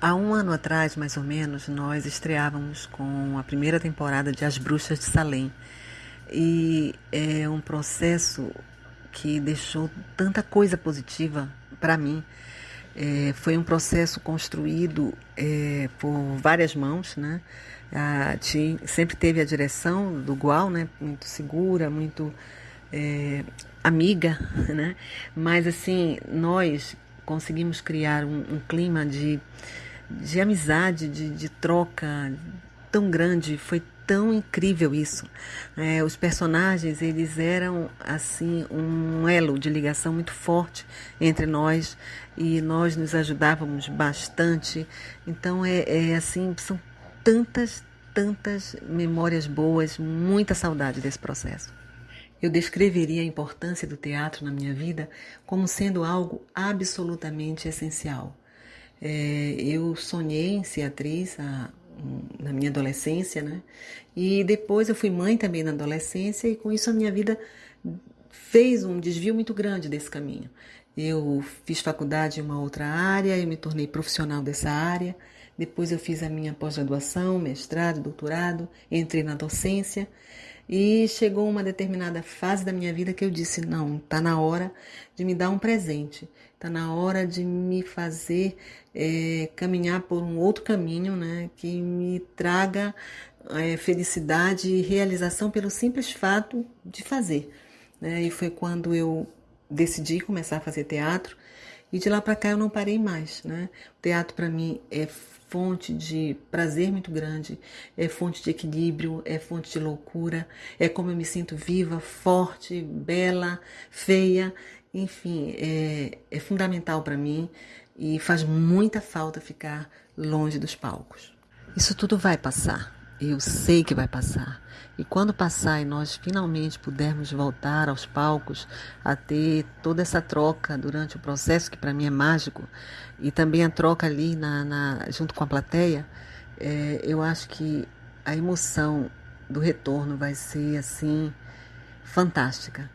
Há um ano atrás, mais ou menos, nós estreávamos com a primeira temporada de As Bruxas de Salem. E é um processo que deixou tanta coisa positiva para mim. É, foi um processo construído é, por várias mãos, né? A, tinha, sempre teve a direção do Gual, né? Muito segura, muito é, amiga, né? Mas assim, nós conseguimos criar um, um clima de de amizade, de, de troca tão grande, foi tão incrível isso. É, os personagens, eles eram, assim, um elo de ligação muito forte entre nós e nós nos ajudávamos bastante. Então, é, é assim, são tantas, tantas memórias boas, muita saudade desse processo. Eu descreveria a importância do teatro na minha vida como sendo algo absolutamente essencial. É, eu sonhei em ser atriz a, na minha adolescência, né? E depois eu fui mãe também na adolescência e com isso a minha vida fez um desvio muito grande desse caminho. Eu fiz faculdade em uma outra área, eu me tornei profissional dessa área. Depois eu fiz a minha pós-graduação, mestrado, doutorado, entrei na docência e chegou uma determinada fase da minha vida que eu disse: não, está na hora de me dar um presente, está na hora de me fazer é, caminhar por um outro caminho, né, que me traga é, felicidade e realização pelo simples fato de fazer. Né? E foi quando eu decidi começar a fazer teatro e de lá para cá eu não parei mais. Né? O teatro para mim é fonte de prazer muito grande, é fonte de equilíbrio, é fonte de loucura, é como eu me sinto viva, forte, bela, feia, enfim, é, é fundamental para mim e faz muita falta ficar longe dos palcos. Isso tudo vai passar, eu sei que vai passar. E quando passar e nós finalmente pudermos voltar aos palcos a ter toda essa troca durante o processo, que para mim é mágico, e também a troca ali na, na junto com a plateia, é, eu acho que a emoção do retorno vai ser assim fantástica.